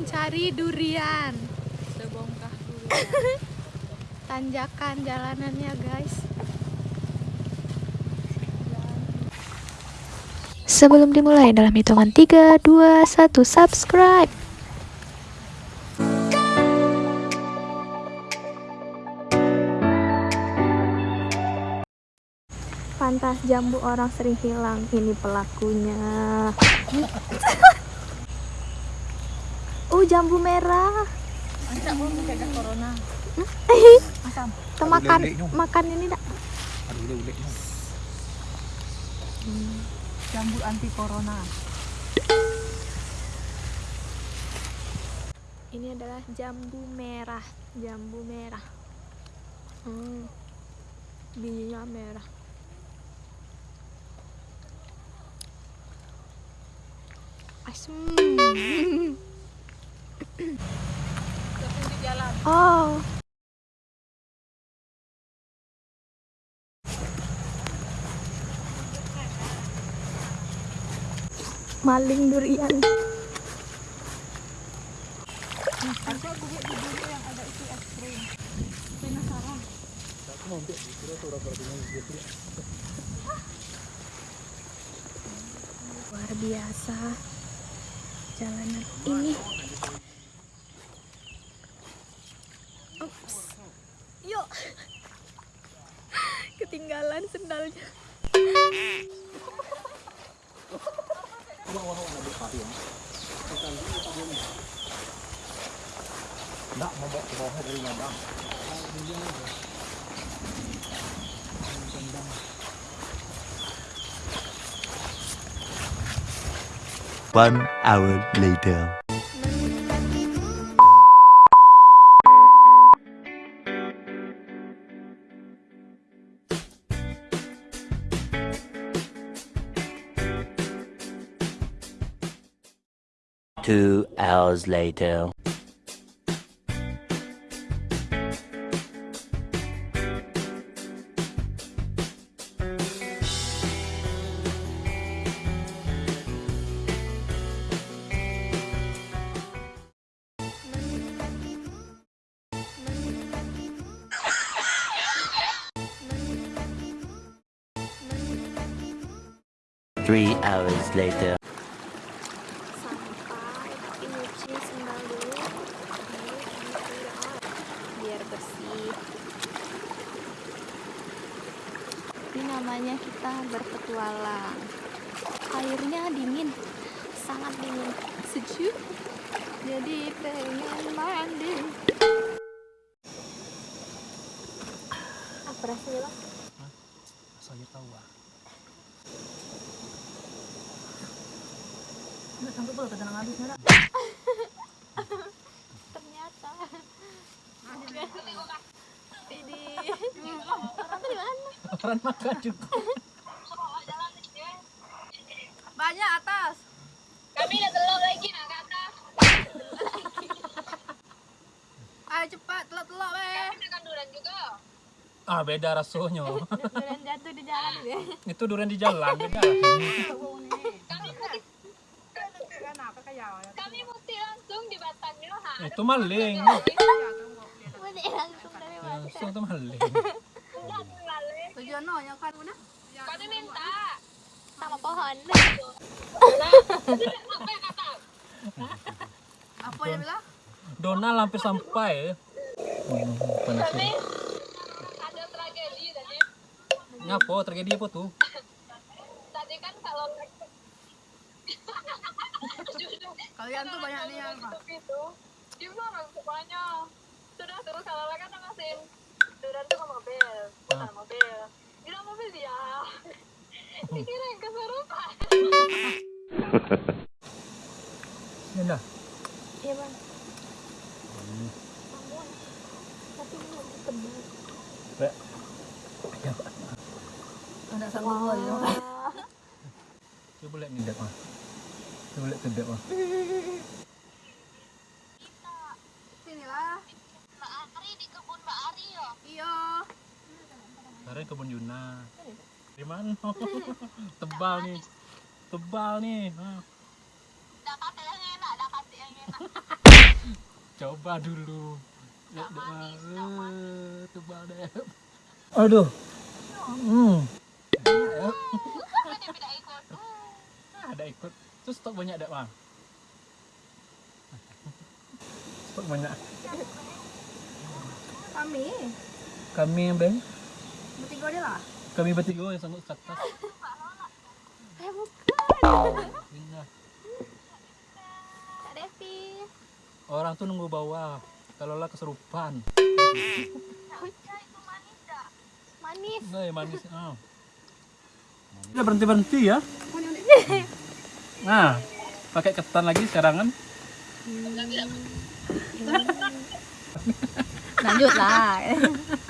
mencari durian. Sebongkah durian. Tanjakan jalanannya, guys. Sebelum dimulai dalam hitungan 3, 2, 1, subscribe. Pantas jambu orang sering hilang. Ini pelakunya. jambu merah. Tidak mau menjaga corona. Asam. Kita makan makan ini dak. Jambu anti corona. Ini adalah jambu merah, jambu merah. Hmm. Bijinya merah. Asem. Ke pinggir jalan. Oh. Maling durian. Luar biasa. Jalanan ini. Yuk. Ketinggalan sendalnya. One hour later. Two hours later. Three hours later. Ini namanya kita berpetualang. Airnya dingin sangat dingin sejuk. Jadi pengen mandi. Apa rasanya lah Saya tahu ah. Nggak sanggup kalau habisnya lah. ternyata. Ini Orang makan juga. Banyak atas. Kami udah telur lagi nak ke atas. Ayo cepat telok-telok weh. Kami makan durian juga. Ah beda rasanya. durian jatuh di jalan ya Itu durian di jalan beda. Kami mesti, kami mesti langsung di batangnya ha. Itu maling. Mesti langsung dari mana Langsung itu maling. Enggak terlalu. Tujuan no yang kan mana? Kami minta. sama pohon Apa yang kata? Apa yang bilang? Donald hampir sampai. Hmm, panas ada tragedi tadi. Ngapo tragedi apa tuh? Tadi kan kalau Kalian tuh banyak nih yang itu, dia orang semuanya. Sudah terus kalau kan ngasihin durian tuh ke mobil, bukan mobil. Di dalam mobil dia. Kesurupan. Ya dah. iya bang tapi lebih tebal Ya, Pak. ada sanggup gua ya. Coba lihat ngedep ah. Coba lihat kedep ah. Sini lah. Mbak Ari di kebun Mbak Ari ya. Iya. Sekarang kebun Yuna. Di mana? Tebal nih. Tebal nih. Dapat yang enak, dapat yang enak. Coba dulu. Eh, Tebal deh. Aduh. Hmm. Ada ikut. Terus stok banyak ada bang? Stok banyak. Kami. Kami yang bang. Bertiga lah. Kami bertiga yang sanggup ke atas. Eh bukan. Kak Devi. Orang tuh nunggu bawah. Kalau lah keserupan. Manis. Nah, ya manis. Ah. Udah berhenti berhenti ya. Nah, pakai ketan lagi sekarang kan? Lanjut lah.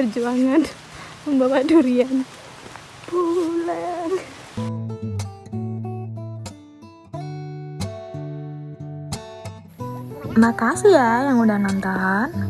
Perjuangan membawa durian pulang. Makasih ya yang udah nonton.